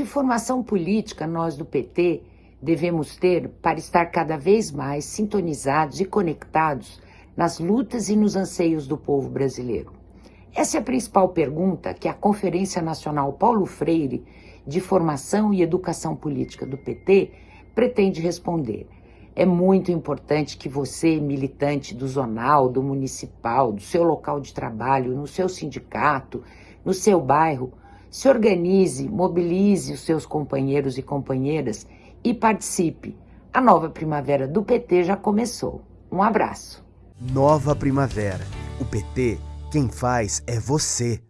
Que formação política nós do PT devemos ter para estar cada vez mais sintonizados e conectados nas lutas e nos anseios do povo brasileiro? Essa é a principal pergunta que a Conferência Nacional Paulo Freire de Formação e Educação Política do PT pretende responder. É muito importante que você, militante do zonal, do municipal, do seu local de trabalho, no seu sindicato, no seu bairro, se organize, mobilize os seus companheiros e companheiras e participe. A nova primavera do PT já começou. Um abraço. Nova primavera. O PT, quem faz é você.